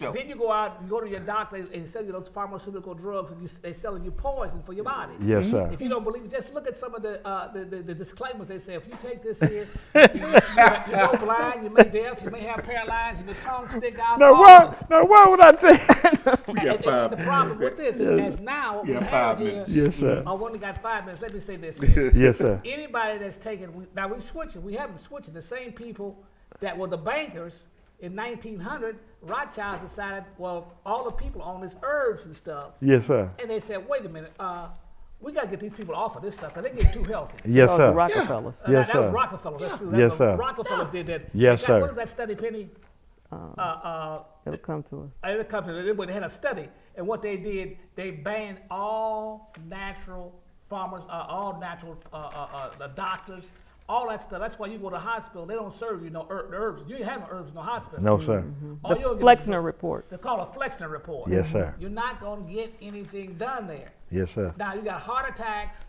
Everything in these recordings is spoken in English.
Then you go out, you go to your doctor and they sell you those pharmaceutical drugs and you, they selling you poison for your body. Yes, sir. If you don't believe it, just look at some of the, uh, the, the, the disclaimers. They say if you take this here, you, you go blind, you may deaf, you may have paralyzed, if your tongue stick out. No, all why, no, why would I take? We got And, and five the problem with minutes. this is now we have five here. minutes. Yes, sir. I only got five minutes. Let me say this. here. yes, sir. Anybody that's taken, now we're switching, we haven't switching. The same people that were the bankers in 1900, Rothschilds decided, well, all the people on this herbs and stuff, Yes, sir. and they said, wait a minute, uh, we got to get these people off of this stuff because they get too healthy. Yes, Those are sir. Rockefellers. Uh, Yes, that, that sir. was Rockefeller. That's, that's Yes, what sir. Rockefellers did that. Yes, They got- sir. What is that study, Penny? Uh, uh, It'll come to us. uh, the company, they, they had a study, and what they did, they banned all natural farmers, uh, all natural uh, uh, uh, the doctors, all that stuff. That's why you go to the hospital, they don't serve you no er, herb, herbs. You ain't have no herbs in no hospital. No, sir. Mm-hmm. All The you'll is- Flexner report. They call it a Flexner report. Yes, sir. You're not going to get anything done there. Yes, sir. Now you got heart attacks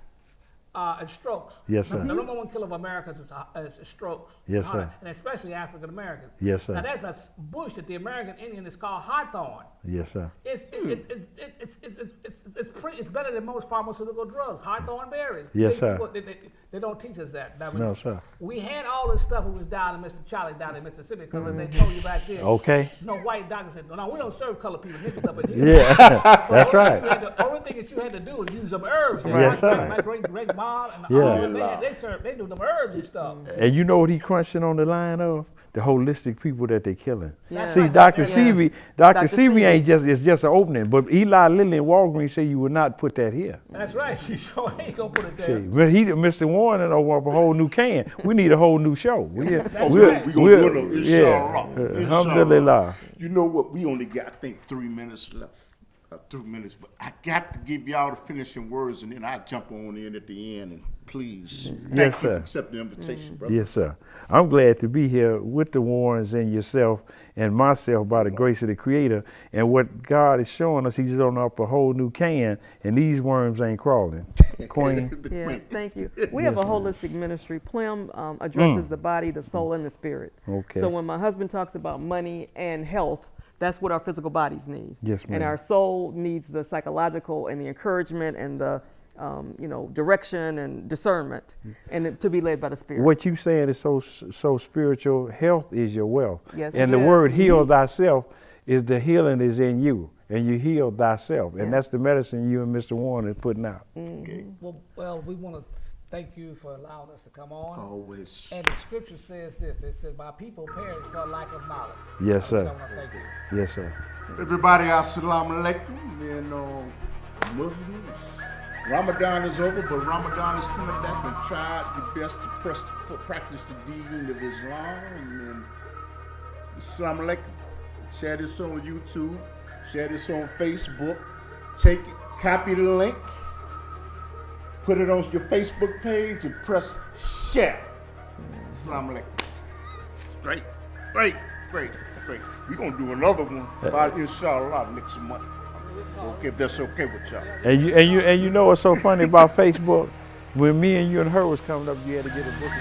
uh, and strokes. Yes, sir. The number one killer of Americans is, uh, is strokes. Yes, sir. And especially African Americans. Yes, sir. Now that's a bush that the American Indian is called hawthorn. Yes, sir. It's it's, it's, it's, it's, it's, it's, it's, it's better than most pharmaceutical drugs. Hawthorn berries. Yes, they, sir. People, they, they, they, don't teach us that. that no, we, sir. We had all this stuff when we was down in Mr. Charlie down in Mississippi because mm -hmm. they mm-hmm. told you back then. Okay. No white doctor said, no, no, we don't serve colored people. Up here. Yeah, so that's right. The only thing that you had to do was use some herbs. Yes, sir. My great, great, great mom and Yeah. all them, they, had- they do them herbs and stuff. And you know what he crunching on the line of? The holistic people that they killing. Yes. See, Dr. Yes. Sebi, Dr. Dr. Sebi Sebi. ain't just, it's just an opening. But Eli Lilly and Walgreens say you would not put that here. That's right. She sure ain't gonna put it See, there. but he, Mr. Warren, and over a whole new can. We need a whole new show. We, That's we'll- right. We gonna we'll- do it, yeah, inshallah. uh, inshallah. Alhamdulillah. You know what? We only got, I think, three minutes left. Uh, three minutes, but I got to give y'all the finishing words, and then I jump on in at the end. And please, thank Yes, you sir. for accepting the invitation, brother. Yes, sir. I'm glad to be here with the Warrens and yourself and myself by the grace of the Creator. And what God is showing us, He's opening up a whole new can, and these worms ain't crawling. Queen. Yeah, thank you. We have a holistic ministry. Plum um, addresses the body, the soul, and the spirit. Mm. Okay. So when my husband talks about money and health, that's what our physical bodies need. Yes, And our soul needs the psychological and the encouragement and the, um, you know, direction and discernment, and to be led by the spirit. What you're saying is so so spiritual. Health is your wealth. Yes, And it the word heal thyself is the healing is in you, and you heal thyself, and that's the medicine you and Mr. Warren is putting out. Well, well, we want to thank you for allowing us to come on. Always. And the scripture says this. It says, "My people perish for lack of knowledge." Yes, sir. thank you. Yes, sir. Everybody, assalamu alaikum. And uh, Muslims, Ramadan is over, but Ramadan is coming back and try your best to press, to practice the deen of Islam. And assalamu alaikum. Share this on YouTube. Share this on Facebook. Take it, copy the link, put it on your Facebook page, and press share. Assalamu alaikum. Great, great, great, great. We're gonna do another one uh, about inshallah next month. Okay, if that's okay with y'all. And you and you and you know what's so funny about Facebook? When me and you and her was coming up, you had to get a book.